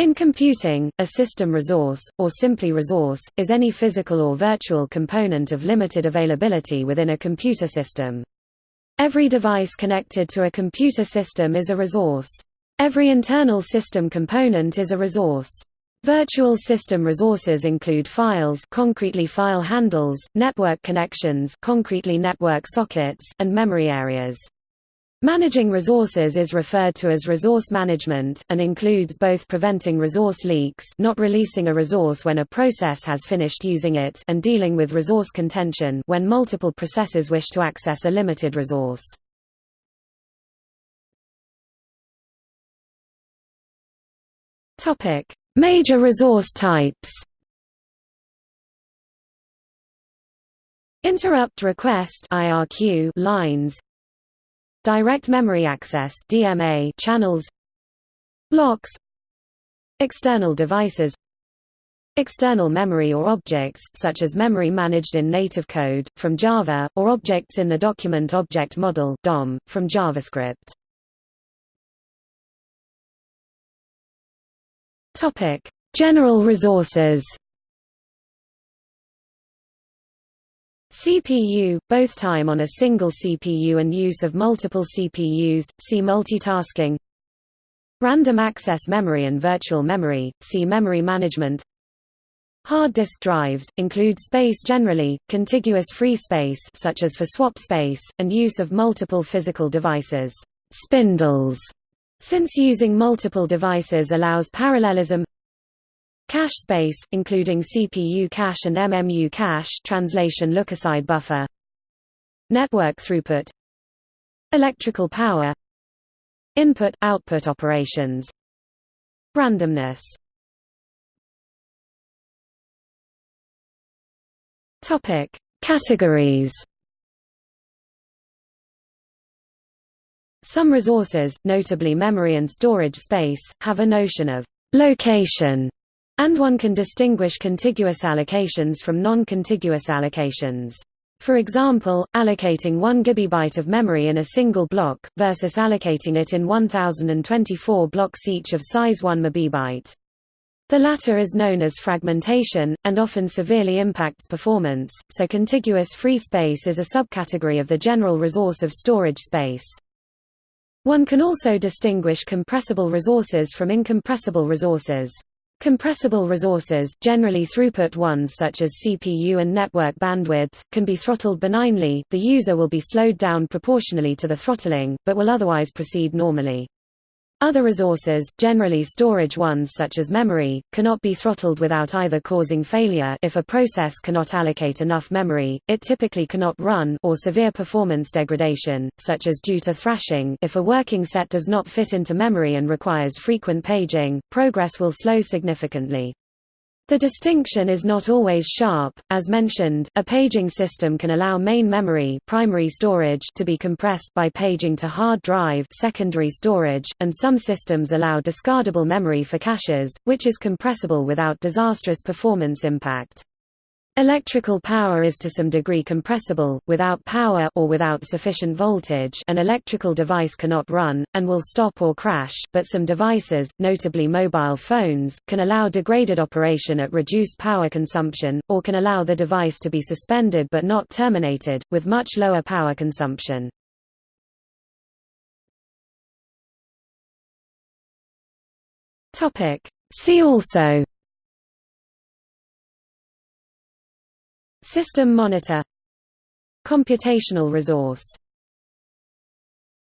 In computing, a system resource, or simply resource, is any physical or virtual component of limited availability within a computer system. Every device connected to a computer system is a resource. Every internal system component is a resource. Virtual system resources include files concretely file handles, network connections concretely network sockets, and memory areas. Managing resources is referred to as resource management, and includes both preventing resource leaks not releasing a resource when a process has finished using it and dealing with resource contention when multiple processes wish to access a limited resource. Major resource types Interrupt request IRQ lines Direct Memory Access DMA channels Blocks External devices External memory or objects, such as memory managed in native code, from Java, or objects in the Document Object Model DOM, from JavaScript. General resources CPU, both time on a single CPU and use of multiple CPUs, see multitasking. Random access memory and virtual memory, see memory management. Hard disk drives, include space generally, contiguous free space such as for swap space, and use of multiple physical devices. Spindles, since using multiple devices allows parallelism Cache space, including CPU cache and MMU cache translation lookaside buffer. Network throughput. Electrical power. Input-output operations. Randomness. Topic: Categories. Some resources, notably memory and storage space, have a notion of location and one can distinguish contiguous allocations from non-contiguous allocations. For example, allocating 1 GB of memory in a single block, versus allocating it in 1024 blocks each of size 1 MB. The latter is known as fragmentation, and often severely impacts performance, so contiguous free space is a subcategory of the general resource of storage space. One can also distinguish compressible resources from incompressible resources. Compressible resources generally throughput ones such as CPU and network bandwidth, can be throttled benignly, the user will be slowed down proportionally to the throttling, but will otherwise proceed normally. Other resources, generally storage ones such as memory, cannot be throttled without either causing failure if a process cannot allocate enough memory, it typically cannot run or severe performance degradation, such as due to thrashing if a working set does not fit into memory and requires frequent paging, progress will slow significantly. The distinction is not always sharp. As mentioned, a paging system can allow main memory primary storage to be compressed by paging to hard drive secondary storage, and some systems allow discardable memory for caches, which is compressible without disastrous performance impact. Electrical power is to some degree compressible, without power or without sufficient voltage an electrical device cannot run, and will stop or crash, but some devices, notably mobile phones, can allow degraded operation at reduced power consumption, or can allow the device to be suspended but not terminated, with much lower power consumption. See also System monitor Computational resource